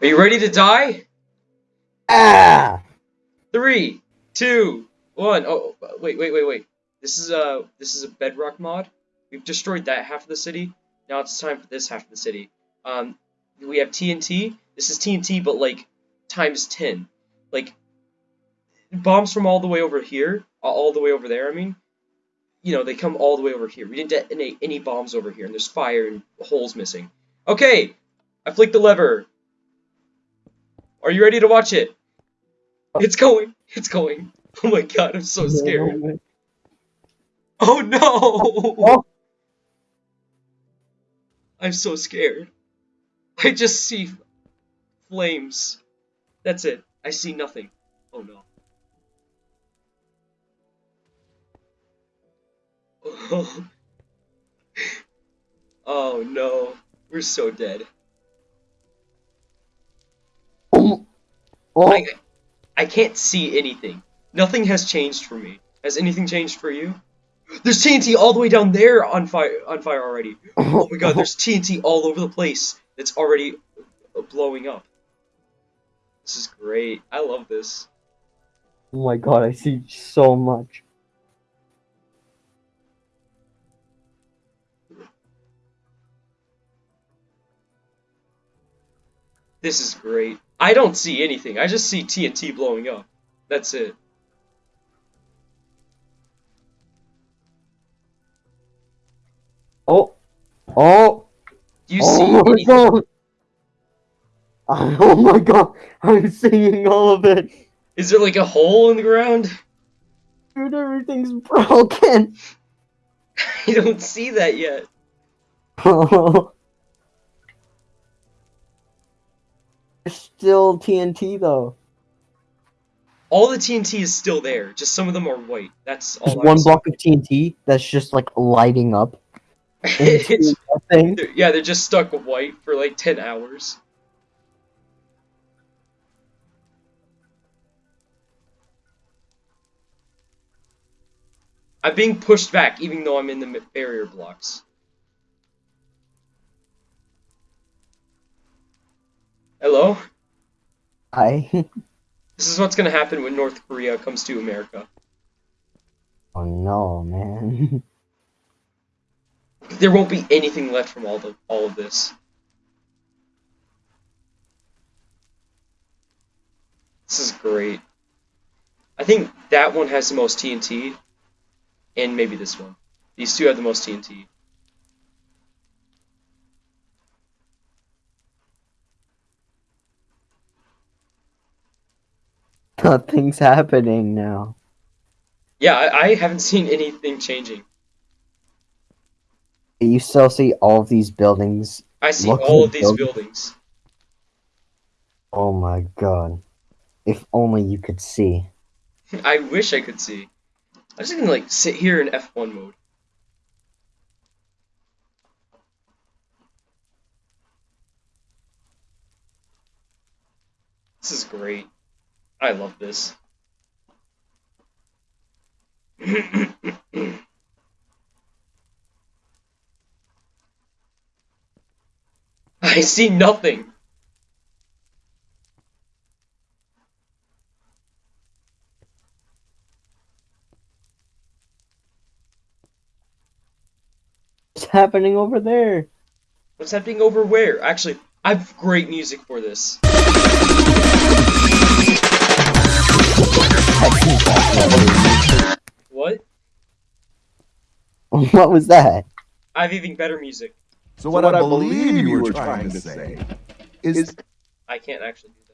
Are you ready to die? Ah! Three, two, one. Oh, wait, wait, wait, wait. This is a this is a bedrock mod. We've destroyed that half of the city. Now it's time for this half of the city. Um, we have TNT. This is TNT, but like times ten. Like bombs from all the way over here, all the way over there. I mean, you know, they come all the way over here. We didn't detonate any bombs over here, and there's fire and holes missing. Okay, I flicked the lever. Are you ready to watch it? Oh. It's going. It's going. Oh my god, I'm so scared. Oh no! Oh. I'm so scared. I just see flames. That's it. I see nothing. Oh no. Oh, oh no. We're so dead. Oh, I, I can't see anything. Nothing has changed for me. Has anything changed for you? There's TNT all the way down there on fire on fire already. Oh my god, there's TNT all over the place that's already blowing up. This is great. I love this. oh my god, I see so much. This is great. I don't see anything. I just see TNT blowing up. That's it. Oh, oh, Do you oh see oh my anything? god. Oh my god, I'm seeing all of it. Is there like a hole in the ground? Dude, everything's broken. I don't see that yet. Oh. There's still TNT though. All the TNT is still there. Just some of them are white. That's all. There's one block of TNT that's just like lighting up they're- yeah, they're just stuck white for like 10 hours. I'm being pushed back even though I'm in the barrier blocks. Hello? Hi. This is what's gonna happen when North Korea comes to America. Oh no, man. There won't be anything left from all the all of this. This is great. I think that one has the most TNT, and maybe this one. These two have the most TNT. Nothing's happening now. Yeah, I, I haven't seen anything changing. You still see all of these buildings. I see all of these building- buildings. Oh my god. If only you could see. I wish I could see. I'm just gonna like sit here in F1 mode. This is great. I love this. I see nothing. What's happening over there? What's happening over where? Actually, I have great music for this. What was that? I have even better music. So what, I believe you were trying to say is I can't actually do that.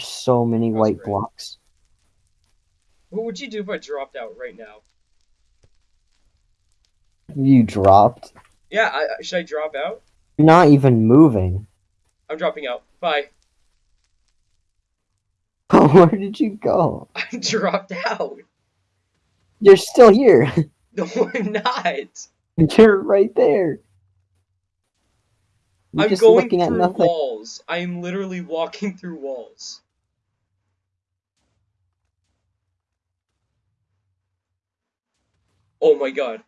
So many That's white great. blocks. What would you do if I dropped out right now? You dropped. Yeah, I, should I drop out? You're not even moving. I'm dropping out. Bye. Where did you go? I dropped out. You're still here. No, I'm not. You're right there. You're I'm just going looking at through nothing. walls. I am literally walking through walls. Oh my god.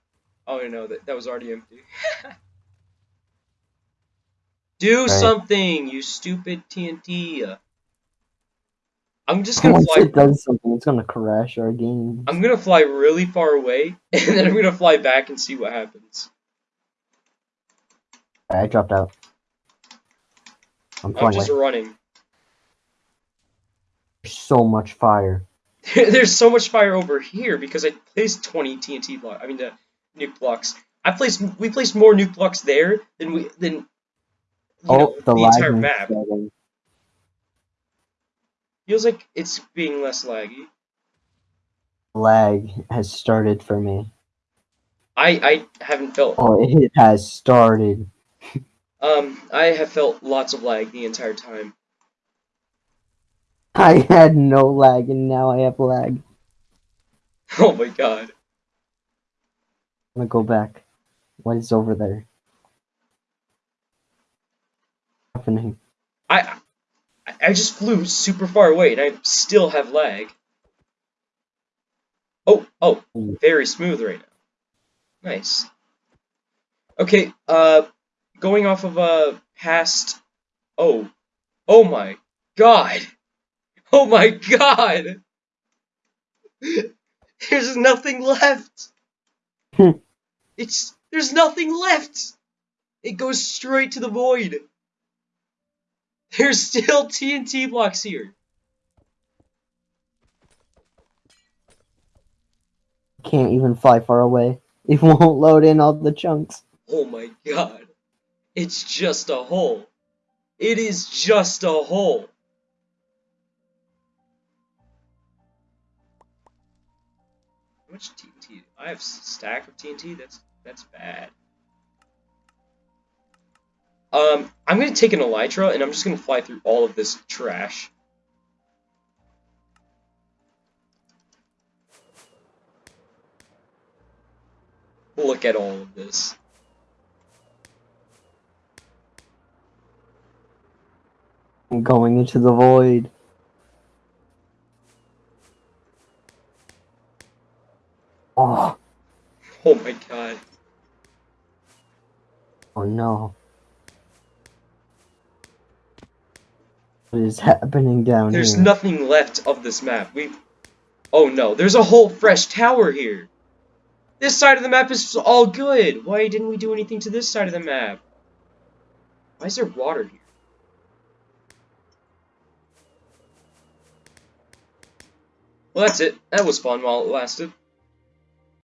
Oh no, that that was already empty. Do Right. something, you stupid TNT. I'm just gonna Once fly. it does something, it's gonna crash our game. I'm gonna fly really far away, and then I'm gonna fly back and see what happens. I dropped out. I'm I'm just away. running. There's so much fire. There's so much fire over here because I placed 20 TNT blocks. I mean, the nuke blocks. I placed we placed more nuke blocks there than we than Oh, know, the, the entire map. setting. Feels like it's being less laggy. Lag has started for me. I I haven't felt Oh, it has started. um I have felt lots of lag the entire time. I had no lag and now I have lag. Oh my god. I'm gonna go back. What is over there? Happening. I I- I just flew super far away and I still have lag. Oh, oh, very smooth right now. Nice. Okay, uh going off of uh past oh. Oh my god. Oh my god. There's nothing left. Hmm. it's there's nothing left. It goes straight to the void. There's still TNT blocks here. Can't even fly far away. It won't load in all the chunks. Oh my god. It's just a hole. It is just a hole. Much TNT? I have stack of TNT. That's that's bad. Um, I'm gonna take an elytra and I'm just gonna fly through all of this trash. Look at all of this. I'm going into the void. Oh, Oh my god. oh no. What is happening down There's here? There's nothing left of this map. We Oh no, there's a whole fresh tower here. This side of the map is all good. Why didn't we do anything to this side of the map? Why is there water here? Well, that's it. That was fun while it lasted.